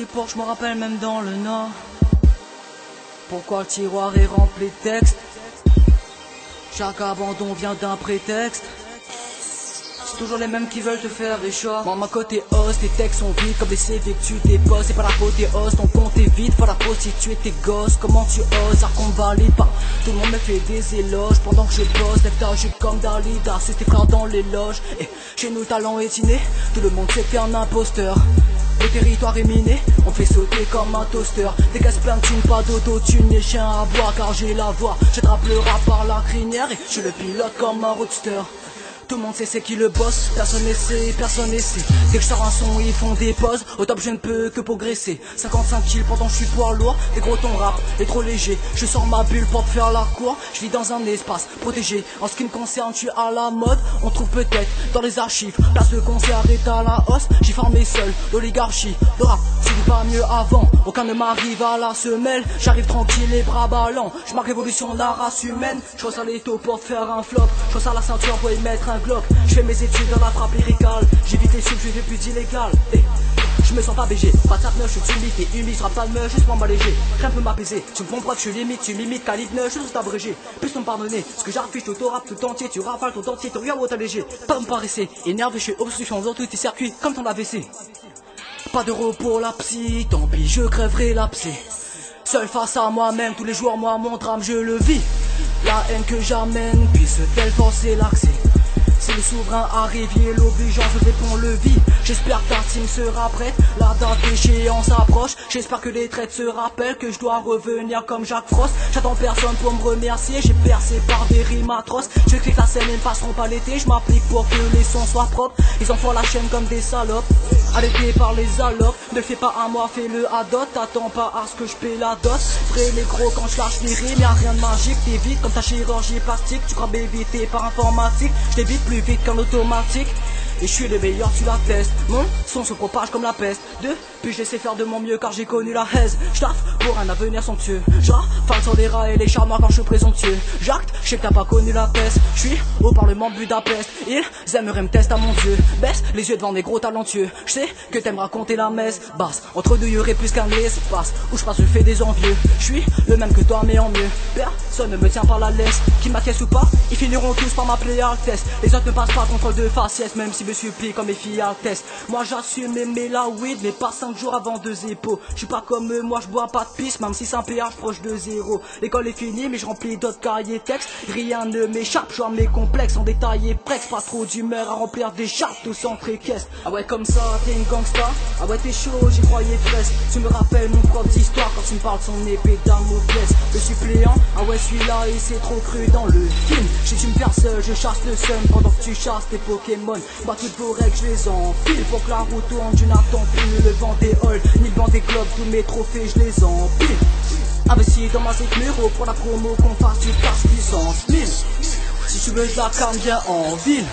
Pour je me rappelle même dans le nord. Pourquoi le tiroir est rempli de textes? Chaque abandon vient d'un prétexte. C'est toujours les mêmes qui veulent te faire des choix. Moi, ma côté os, tes textes sont vides comme les CV que tu déposes. C'est pas la faute des os, ton compte est vide. Faut la prostituer tes gosses. Comment tu oses, qu'on valide pas. Tout le monde me fait des éloges pendant que je bosse. Lève ta jupe comme Dalida, c'est tes frères dans les loges. Et chez nous, talent est inné. Tout le monde sait t'es un imposteur. Le territoire est miné, on fait sauter comme un toaster. Dégage plein de pas d'autotune, les chiens à bois car j'ai la voix. J'attrape le rap par la crinière et je le pilote comme un roadster tout le monde sait c'est qui le boss, personne n'essaie, personne n'essaie. Dès que je sors un son, ils font des pauses. Au top, je ne peux que progresser. 55 kills pendant je suis poids lourd. Et gros, ton rap est trop léger. Je sors ma bulle pour te faire la cour. Je vis dans un espace protégé. En ce qui me concerne, tu es à la mode. On trouve peut-être dans les archives. Place de concert est à la hausse. J'ai formé seul l'oligarchie. Le rap, pas mieux avant. Aucun ne m'arrive à la semelle. J'arrive tranquille, les bras ballants. Je marque l'évolution de la race humaine. Je ça les taux pour faire un flop. Je ça la ceinture pour y mettre un je fais mes études dans la frappe lyricale. J'évite les je fais plus illégal. Et eh, je me sens pas BG, pas de neuf, je suis timide et humide, je pas de meuf, juste pour m'alléger. Rien peut m'apaiser, tu me comprends que je suis limite, tu limites, calibre neuf, juste abrégé. Plus me pardonner, ce que j'affiche, tout rap tout entier, tu rafales tout entier, tu regardes où t'alléger. Pas me paraisser, énervé, je suis obstruction dans tous tes circuits, comme ton AVC. Pas de repos la psy, tant pis, je crèverai l'abcès. Seul face à moi-même, tous les jours, moi, mon drame, je le vis. La haine que j'amène, puisse-t-elle forcer l'accès si le souverain arrive, il est l'obligeant, je réponds le vide. J'espère que ta team sera prête, la date d'échéance approche. J'espère que les traites se rappellent que je dois revenir comme Jacques Frost. J'attends personne pour me remercier, j'ai percé par des rimes atroces. Je sais que la scène ne passeront pas l'été, je m'applique pour que les sons soient propres. Ils en la chaîne comme des salopes, arrêtés par les allocs. Ne fais pas à moi, fais-le à dot, t'attends pas à ce que je paie la dot. Vrai les gros quand je lâche les rimes, y'a rien de magique, t'évites comme ta chirurgie plastique. Tu crois m'éviter par informatique, je plus vite qu'un automatique. Et je suis le meilleur, tu l'attestes. Mon son se propage comme la peste. Deux, puis je sais faire de mon mieux car j'ai connu la haise. J'taffe pour un avenir somptueux. J'rafale sur les rats et les charmants quand je suis présomptueux. J'acte, je sais que t'as pas connu la peste. Je suis au Parlement Budapest. Ils aimeraient me tester à mon dieu. Baisse les yeux devant des gros talentueux. Je sais que t'aimes raconter la messe. Basse, entre deux yeux plus qu'un espace. Où je passe, je fais des envieux. Je suis le même que toi, mais en mieux. Personne ne me tient par la laisse. Qui m'acquiesce ou pas, ils finiront tous par m'appeler Altesse. Les autres ne passent pas contre de faciès, même si me supplie comme mes filles Altesse. Moi j'assume aimer la weed, mais pas cinq jours avant deux épaules. Je suis pas comme eux, moi je bois pas de piste, même si c'est un péage proche de zéro. L'école est finie, mais je remplis d'autres cahiers textes. Rien ne m'échappe, je mes complexes en détail et prex. Pas trop d'humeur à remplir des chartes, tout sans caisse. Ah ouais, comme ça, t'es une gangsta? Ah ouais, t'es chaud, j'y croyais presque. Tu me rappelles mon propre histoire quand tu me parles de son épée d'amour Le suppléant, ah ouais, celui-là, il s'est trop cru dans le film. Je suis une personne, je chasse le seum pendant que tu chasses tes Pokémon. Vos règles, je les enfile pour que la route tourne. Je n'attends plus le vent des halls, ni le vent des globes. Tous mes trophées, je les empile. Investi dans ma numéro pour la promo qu'on fasse, tu passes puissance 1000. Si tu veux de la canne, viens en ville.